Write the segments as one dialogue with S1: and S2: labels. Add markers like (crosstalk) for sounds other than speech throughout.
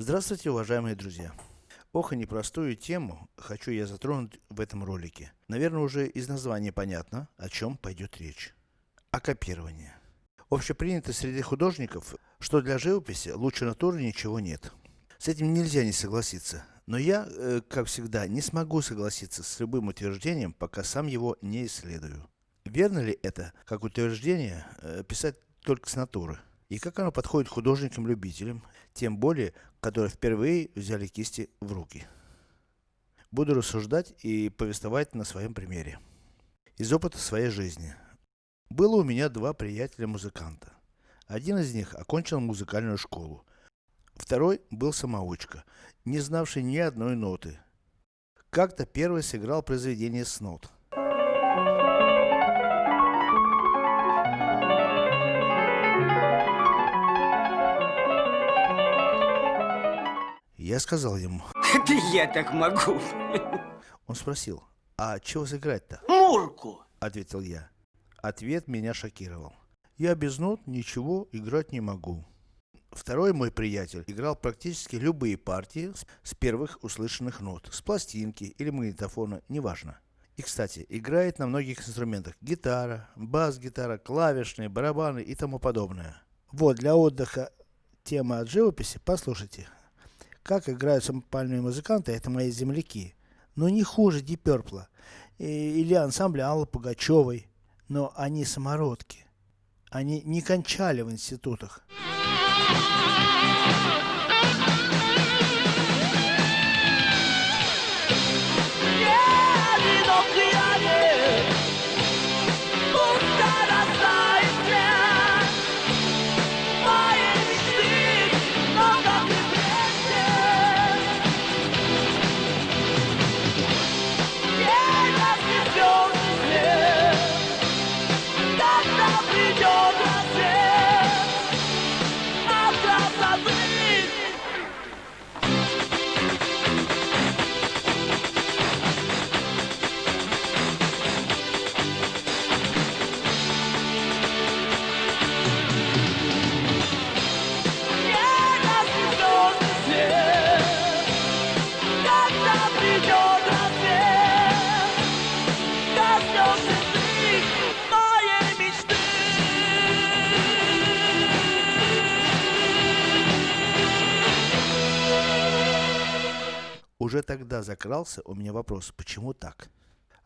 S1: Здравствуйте, уважаемые друзья! Ох и непростую тему хочу я затронуть в этом ролике. Наверное, уже из названия понятно, о чем пойдет речь. О копировании. Общепринято среди художников, что для живописи лучше натуры ничего нет. С этим нельзя не согласиться. Но я, э, как всегда, не смогу согласиться с любым утверждением, пока сам его не исследую. Верно ли это, как утверждение, э, писать только с натуры? И как оно подходит художникам-любителям, тем более, которые впервые взяли кисти в руки. Буду рассуждать и повествовать на своем примере. Из опыта своей жизни. Было у меня два приятеля-музыканта. Один из них окончил музыкальную школу. Второй был самоучка, не знавший ни одной ноты. Как-то первый сыграл произведение с нот. Я сказал ему.
S2: Это я так могу.
S1: Он спросил, а чего сыграть-то?
S2: Мурку.
S1: Ответил я. Ответ меня шокировал. Я без нот ничего играть не могу. Второй мой приятель играл практически любые партии с первых услышанных нот, с пластинки или магнитофона, неважно. И, кстати, играет на многих инструментах. Гитара, бас-гитара, клавишные, барабаны и тому подобное. Вот, для отдыха тема от живописи, послушайте. Как играют самопальные музыканты, это мои земляки. Но не хуже Диперпла или ансамбля Аллы Пугачевой. Но они самородки. Они не кончали в институтах. Уже тогда закрался у меня вопрос, почему так?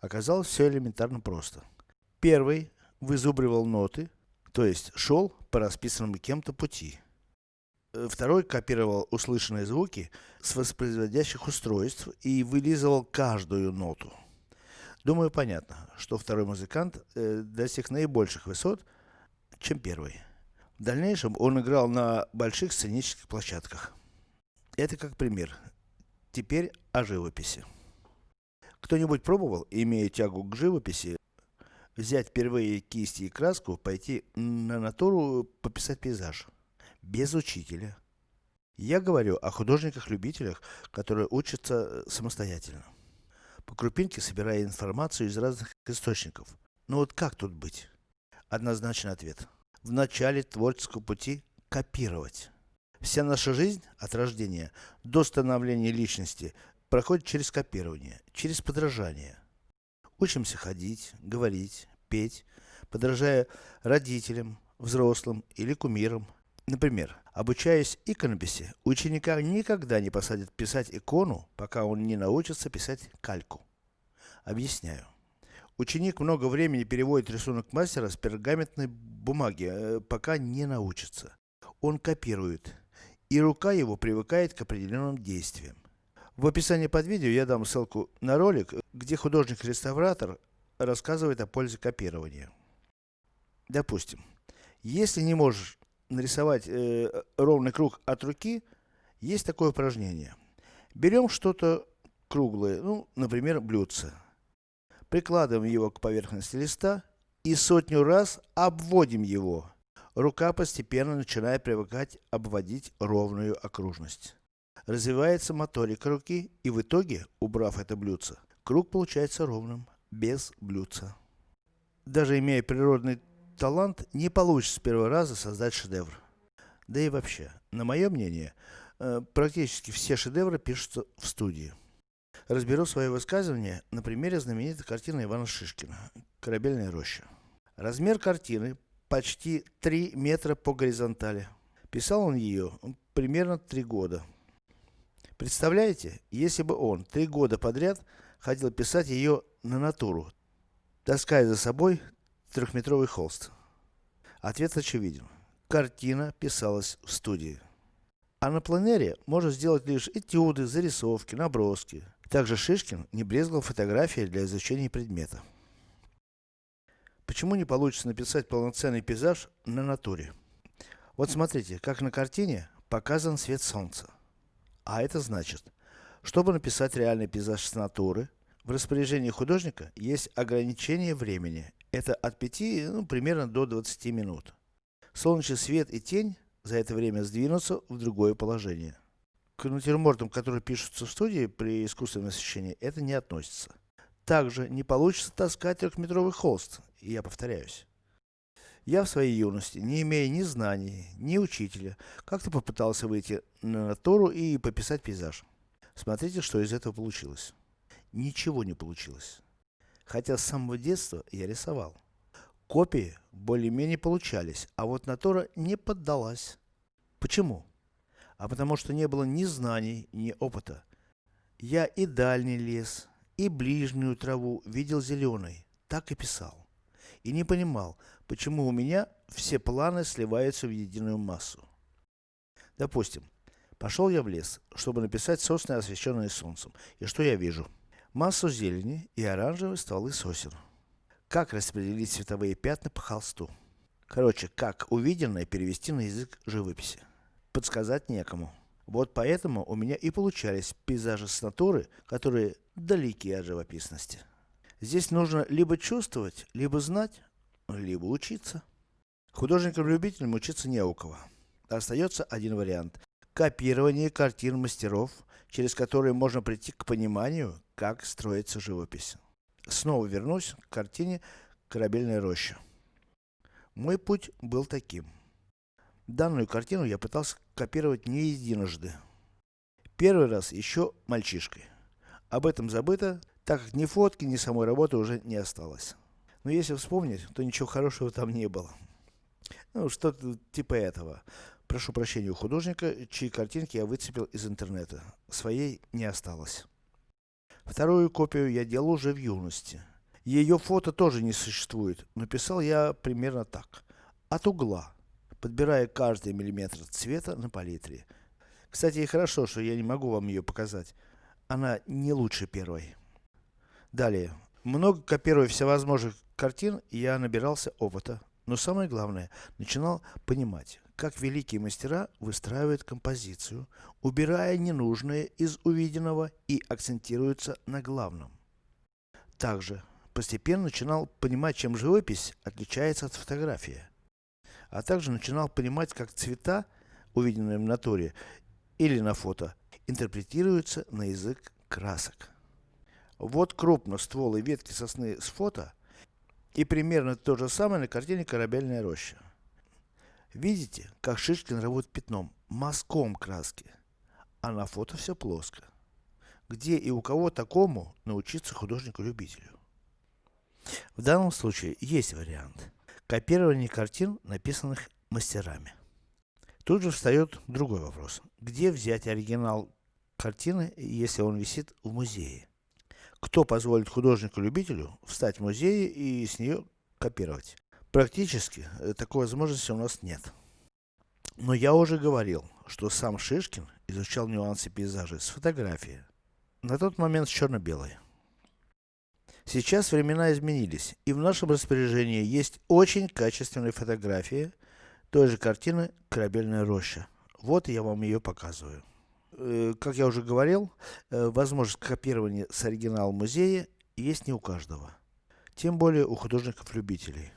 S1: Оказалось все элементарно просто. Первый вызубривал ноты, то есть шел по расписанному кем-то пути. Э, второй копировал услышанные звуки с воспроизводящих устройств и вылизывал каждую ноту. Думаю, понятно, что второй музыкант э, достиг наибольших высот, чем первый. В дальнейшем он играл на больших сценических площадках. Это как пример. Теперь о живописи. Кто-нибудь пробовал, имея тягу к живописи, взять впервые кисти и краску, пойти на натуру пописать пейзаж? Без учителя. Я говорю о художниках-любителях, которые учатся самостоятельно. По крупинке собирая информацию из разных источников. Но вот как тут быть? Однозначный ответ. В начале творческого пути копировать. Вся наша жизнь от рождения до становления личности проходит через копирование, через подражание. Учимся ходить, говорить, петь, подражая родителям, взрослым или кумирам. Например, обучаясь иконописи, ученика никогда не посадят писать икону, пока он не научится писать кальку. Объясняю. Ученик много времени переводит рисунок мастера с пергаментной бумаги, э, пока не научится. Он копирует, и рука его привыкает к определенным действиям. В описании под видео я дам ссылку на ролик, где художник-реставратор рассказывает о пользе копирования. Допустим, если не можешь нарисовать э, ровный круг от руки, есть такое упражнение. Берем что-то круглое, ну, например, блюдце. Прикладываем его к поверхности листа и сотню раз обводим его рука постепенно начинает привыкать обводить ровную окружность. Развивается моторика руки, и в итоге, убрав это блюдце, круг получается ровным, без блюдца. Даже имея природный талант, не получится с первого раза создать шедевр. Да и вообще, на мое мнение, Э, практически все шедевры пишутся в студии. Разберу свое высказывание на примере знаменитой картины Ивана Шишкина «Корабельная роща». Размер картины почти 3 метра по горизонтали. Писал он ее примерно 3 года. Представляете, если бы он 3 года подряд ходил писать ее на натуру, таская за собой трехметровый холст. Ответ очевиден. Картина писалась в студии. А на планере можно сделать лишь этюды, зарисовки, наброски. Также Шишкин не брезгал фотографией для изучения предмета. Почему не получится написать полноценный пейзаж на натуре? Вот смотрите, как на картине показан свет солнца. А это значит, чтобы написать реальный пейзаж с натуры, в распоряжении художника есть ограничение времени. Это от 5, ну, примерно до 20 минут. Солнечный свет и тень за это время сдвинутся в другое положение. К натюрмортам, которые пишутся в студии при искусственном освещении, это не относится. Также не получится таскать трехметровый холст, и я повторяюсь. Я в своей юности, не имея ни знаний, ни учителя, как-то попытался выйти на натуру и пописать пейзаж. Смотрите, что из этого получилось. Ничего не получилось. Хотя с самого детства я рисовал. Копии более-менее получались, а вот натура не поддалась. Почему? А потому что не было ни знаний, ни опыта. Я и дальний лес, и ближнюю траву видел зеленой, так и писал. И не понимал, почему у меня все планы сливаются в единую массу. Допустим, пошел я в лес, чтобы написать сосны, освещенные солнцем. И что я вижу? Массу зелени и оранжевые стволы сосен. Как распределить цветовые пятна по холсту? Короче, как увиденное перевести на язык живописи. Подсказать некому. Вот поэтому у меня и получались пейзажи с натуры, которые далеки от живописности. Здесь нужно либо чувствовать, либо знать, либо учиться. Художникам-любителям учиться не у кого. Остается один вариант. Копирование картин мастеров, через которые можно прийти к пониманию, как строится живопись. Снова вернусь к картине «Корабельная роща». Мой путь был таким. Данную картину я пытался копировать не единожды. Первый раз еще мальчишкой. Об этом забыто, так как ни фотки, ни самой работы уже не осталось. Но если вспомнить, то ничего хорошего там не было. Ну, что-то типа этого. Прошу прощения у художника, чьи картинки я выцепил из интернета. Своей не осталось. Вторую копию я делал уже в юности. Ее фото тоже не существует, но писал я примерно так. От угла, подбирая каждый миллиметр цвета на палитре. Кстати, и хорошо, что я не могу вам ее показать. Она не лучше первой. Далее. Много копируя всевозможных картин, я набирался опыта. Но самое главное, начинал понимать, как великие мастера выстраивают композицию, убирая ненужное из увиденного и акцентируются на главном. Также, постепенно начинал понимать, чем живопись отличается от фотографии. А также начинал понимать, как цвета, увиденные в натуре или на фото, интерпретируются на язык красок. Вот крупно стволы ветки сосны с фото, и примерно то же самое на картине «Корабельная роща». Видите, как Шишкин работает пятном, мазком краски, а на фото все плоско. Где и у кого такому научиться художнику-любителю? В данном случае есть вариант. Копирование картин, написанных мастерами. Тут же встает другой вопрос. Где взять оригинал картины, если он висит в музее? Кто позволит художнику-любителю встать в музее и с нее копировать? Практически э, такой возможности у нас нет. Но я уже говорил, что сам Шишкин изучал нюансы пейзажа с фотографии. На тот момент черно-белой. Сейчас времена изменились, и в нашем распоряжении есть очень качественные фотографии той же картины «Корабельная роща». Вот я вам ее показываю. Э, как я уже говорил, э, возможность копирования с оригинала музея есть не у каждого. Тем более у художников-любителей.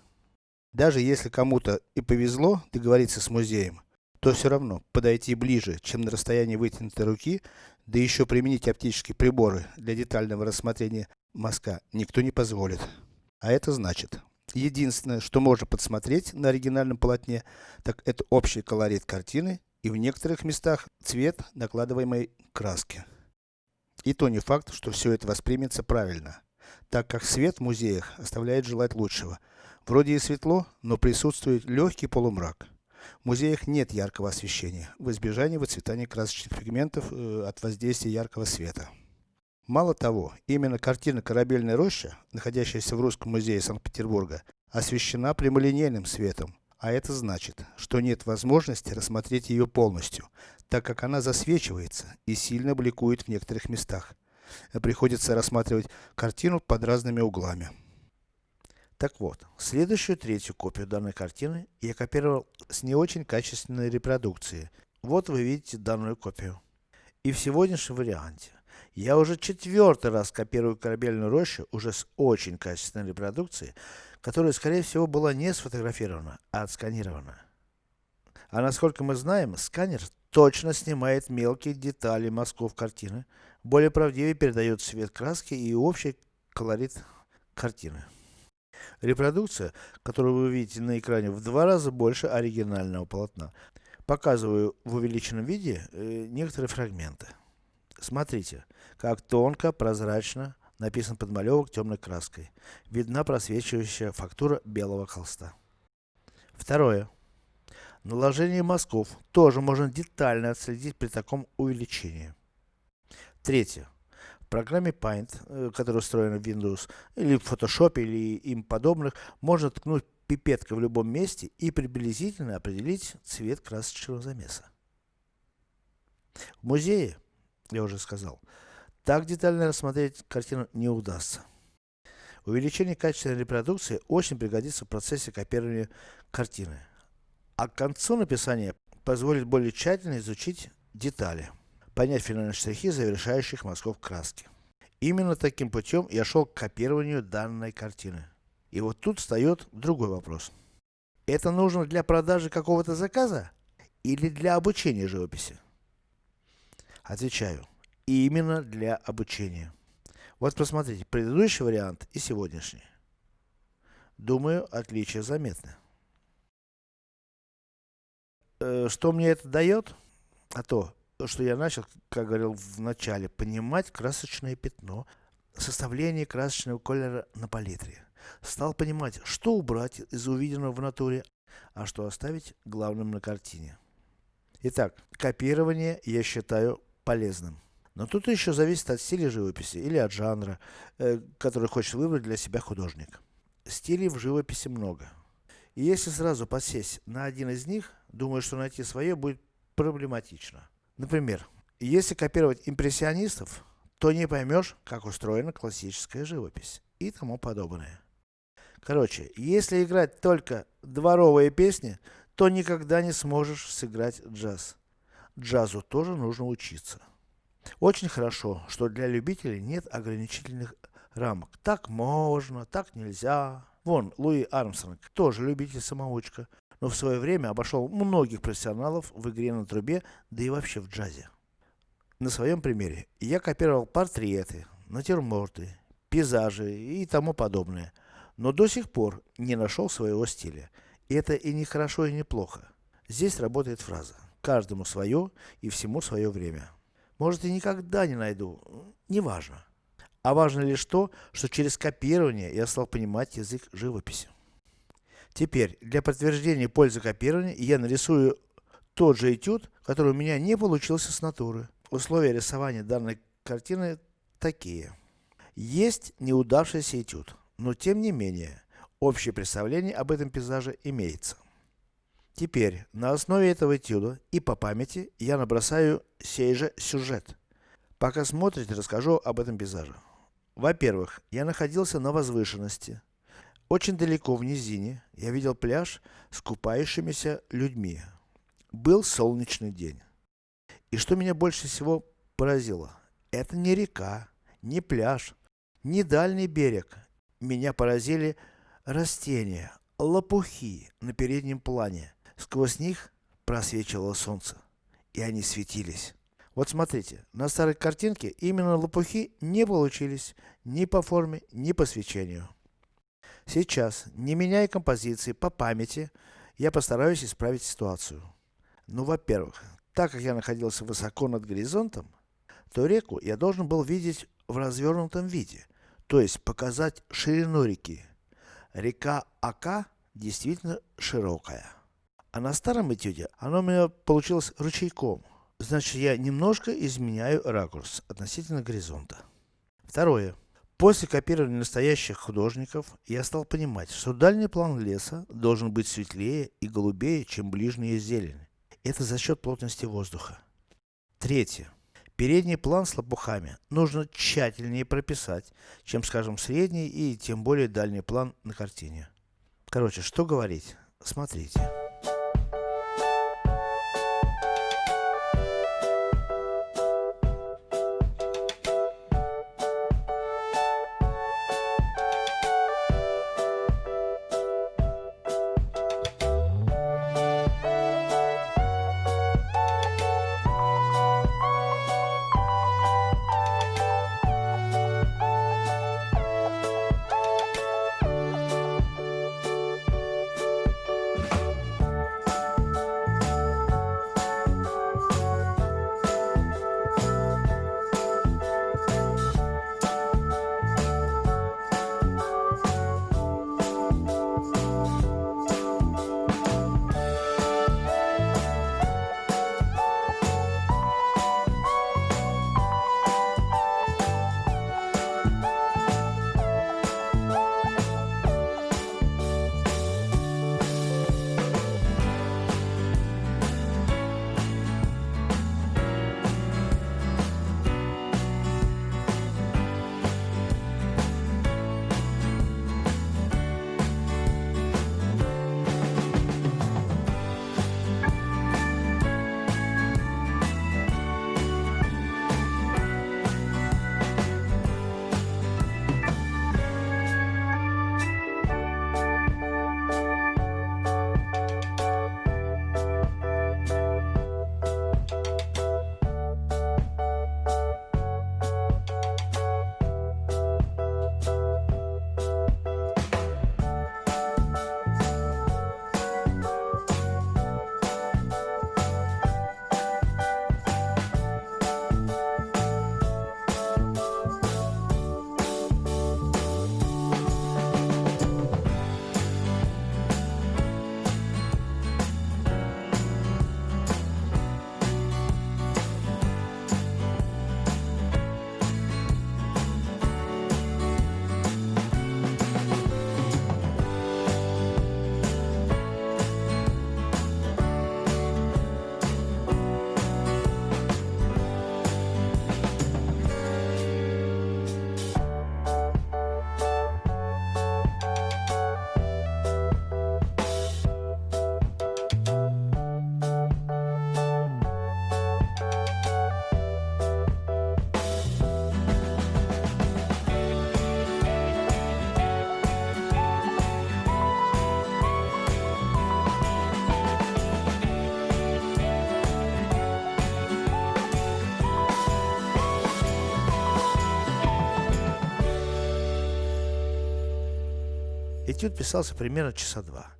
S1: Даже если кому-то и повезло договориться с музеем, то все равно подойти ближе, чем на расстоянии вытянутой руки, да еще применить оптические приборы для детального рассмотрения мазка никто не позволит. А это значит, единственное, что можно подсмотреть на оригинальном полотне, так это общий колорит картины и в некоторых местах цвет накладываемой краски. И то не факт, что все это воспримется правильно, так как свет в музеях оставляет желать лучшего. Вроде и светло, но присутствует легкий полумрак. В музеях нет яркого освещения, в избежание выцветания красочных пигментов э, от воздействия яркого света. Мало того, именно картина «Корабельная роща», находящаяся в Русском музее Санкт-Петербурга, освещена прямолинейным светом, а это значит, что нет возможности рассмотреть ее полностью, так как она засвечивается и сильно бликует в некоторых местах. Приходится рассматривать картину под разными углами. Так вот, следующую третью копию данной картины я копировал с не очень качественной репродукции. Вот вы видите данную копию. И в сегодняшнем варианте я уже четвертый раз копирую корабельную рощу, уже с очень качественной репродукцией, которая, скорее всего, была не сфотографирована, а отсканирована. А насколько мы знаем, сканер точно снимает мелкие детали мазков картины, более правдивее передает цвет краски и общий колорит картины. Репродукция, которую вы видите на экране, в два раза больше оригинального полотна. Показываю в увеличенном виде э, некоторые фрагменты. Смотрите, как тонко, прозрачно написан подмалевок темной краской. Видна просвечивающая фактура белого холста. Второе. Наложение мазков тоже можно детально отследить при таком увеличении. Третье. В программе Paint, э, которая устроена в Windows, или в Photoshop, или им подобных, можно ткнуть пипеткой в любом месте и приблизительно определить цвет красочного замеса. В музее я уже сказал. Так детально рассмотреть картину не удастся. Увеличение качества репродукции очень пригодится в процессе копирования картины. А к концу написания позволит более тщательно изучить детали, понять финальные штрихи завершающих мазков краски. Именно таким путем я шел к копированию данной картины. И вот тут встает другой вопрос. Это нужно для продажи какого-то заказа? Или для обучения живописи? Отвечаю. Именно для обучения. Вот посмотрите, предыдущий вариант и сегодняшний. Думаю, отличия заметны. Э, что мне это дает? А то, что я начал, как говорил в начале, понимать красочное пятно, составление красочного колера на палитре. Стал понимать, что убрать из увиденного в натуре, а что оставить главным на картине. Итак, копирование я считаю полезным. Но тут еще зависит от стиля живописи или от жанра, э, который хочет выбрать для себя художник. Стилей в живописи много. И если сразу подсесть на один из них, думаю, что найти свое будет проблематично. Например, если копировать импрессионистов, то не поймешь, как устроена классическая живопись и тому подобное. Короче, если играть только дворовые песни, то никогда не сможешь сыграть джаз джазу тоже нужно учиться. Очень хорошо, что для любителей нет ограничительных рамок. Так можно, так нельзя. Вон, Луи Армстронг, тоже любитель-самоучка, но в свое время обошел многих профессионалов в игре на трубе, да и вообще в джазе. На своем примере, я копировал портреты, натюрморты, пейзажи и тому подобное, но до сих пор не нашел своего стиля. И это и не хорошо, и не плохо. Здесь работает фраза. Каждому свое и всему свое время. Может и никогда не найду, неважно. А важно лишь то, что через копирование я стал понимать язык живописи. Теперь, для подтверждения пользы копирования, я нарисую тот же этюд, который у меня не получился с натуры. Условия рисования данной картины такие. Есть неудавшийся этюд, но тем не менее, общее представление об этом пейзаже имеется. Теперь, на основе этого этюда и по памяти, я набросаю сей же сюжет. Пока смотрите, расскажу об этом пейзаже. Во-первых, я находился на возвышенности. Очень далеко в низине я видел пляж с купающимися людьми. Был солнечный день. И что меня больше всего поразило, это не река, не пляж, не дальний берег. Меня поразили растения, лопухи на переднем плане. Сквозь них просвечивало солнце, и они светились. Вот смотрите, на старой картинке именно лопухи не получились ни по форме, ни по свечению. Сейчас, не меняя композиции по памяти, я постараюсь исправить ситуацию. Ну, во-первых, Так как я находился высоко над горизонтом, то реку я должен был видеть в развернутом виде, то есть показать ширину реки. Река Ака действительно широкая. А на старом этюде оно у меня получилось ручейком. Значит, я немножко изменяю ракурс относительно горизонта. Второе. После копирования настоящих художников, я стал понимать, что дальний план леса должен быть светлее и голубее, чем ближняя зелень. Это за счет плотности воздуха. Третье. Передний план с лопухами нужно тщательнее прописать, чем, скажем, средний и тем более дальний план на картине. Короче, что говорить? Смотрите. Этюд писался примерно часа два.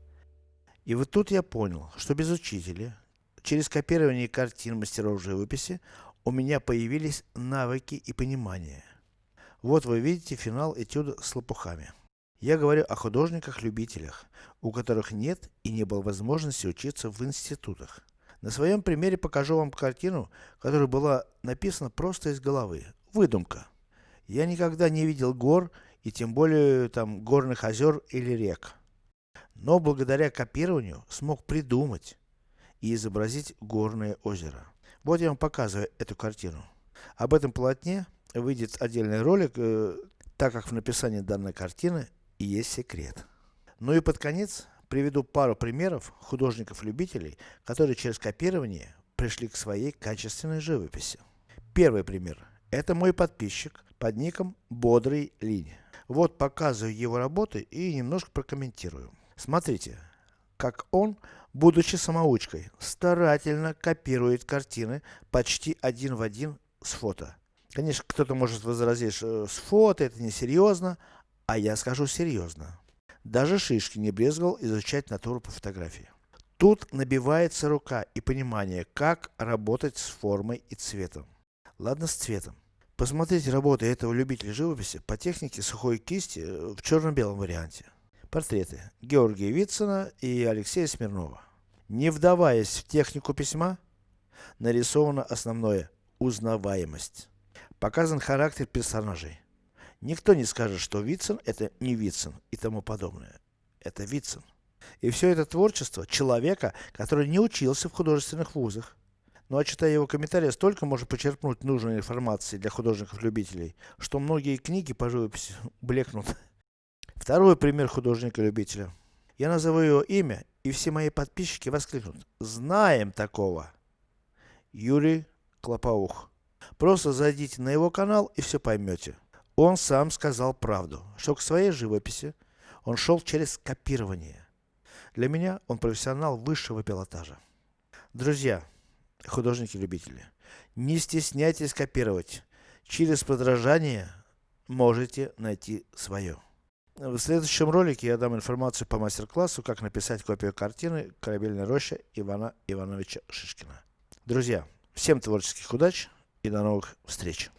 S1: И вот тут я понял, что без учителя, через копирование картин мастеров живописи, у меня появились навыки и понимание. Вот вы видите финал этюда с лопухами. Я говорю о художниках-любителях, у которых нет и не было возможности учиться в институтах. На своем примере покажу вам картину, которая была написана просто из головы. Выдумка. Я никогда не видел гор и тем более там горных озер или рек. Но благодаря копированию смог придумать и изобразить горное озеро. Вот я вам показываю эту картину. Об этом полотне выйдет отдельный ролик, э, так как в написании данной картины и есть секрет. Ну и под конец приведу пару примеров художников-любителей, которые через копирование пришли к своей качественной живописи. Первый пример. Это мой подписчик под ником Бодрый Линь. Вот показываю его работы и немножко прокомментирую. Смотрите, как он, будучи самоучкой, старательно копирует картины почти один в один с фото. Конечно, кто-то может возразить, что с фото это не серьезно, а я скажу серьезно. Даже Шишки не брезговал изучать натуру по фотографии. Тут набивается рука и понимание, как работать с формой и цветом. Ладно с цветом. Посмотрите работы этого любителя живописи по технике сухой кисти э, в черно-белом варианте. Портреты Георгия Вицина и Алексея Смирнова. Не вдаваясь в технику письма, нарисовано основное – узнаваемость. Показан характер персонажей. Никто не скажет, что Вицин это не Вицин и тому подобное. Это Вицин. И все это творчество человека, который не учился в художественных вузах. Ну а читая его комментарии, столько можно почерпнуть нужной информации для художников-любителей, что многие книги по живописи блекнут. (laughs) Второй пример художника-любителя. Я назову его имя, и все мои подписчики воскликнут. Знаем такого. Юрий Клопаух. Просто зайдите на его канал и все поймете. Он сам сказал правду, что к своей живописи он шел через копирование. Для меня он профессионал высшего пилотажа. Друзья, художники-любители, не стесняйтесь копировать. Через подражание можете найти свое. В следующем ролике я дам информацию по мастер-классу, как написать копию картины «Корабельная роща» Ивана Ивановича Шишкина. Друзья, всем творческих удач и до новых встреч!